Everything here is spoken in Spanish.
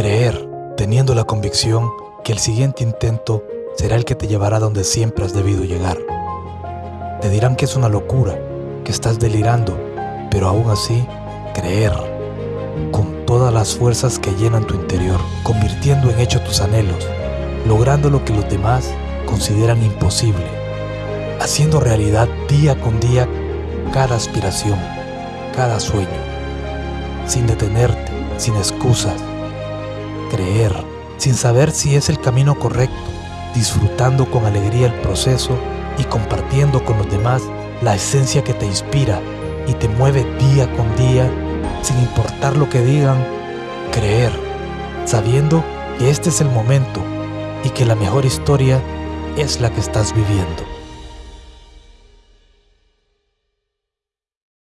Creer, teniendo la convicción que el siguiente intento será el que te llevará donde siempre has debido llegar. Te dirán que es una locura, que estás delirando, pero aún así, creer, con todas las fuerzas que llenan tu interior, convirtiendo en hecho tus anhelos, logrando lo que los demás consideran imposible, haciendo realidad día con día cada aspiración, cada sueño, sin detenerte, sin excusas, creer, sin saber si es el camino correcto, disfrutando con alegría el proceso y compartiendo con los demás la esencia que te inspira y te mueve día con día, sin importar lo que digan, creer, sabiendo que este es el momento y que la mejor historia es la que estás viviendo.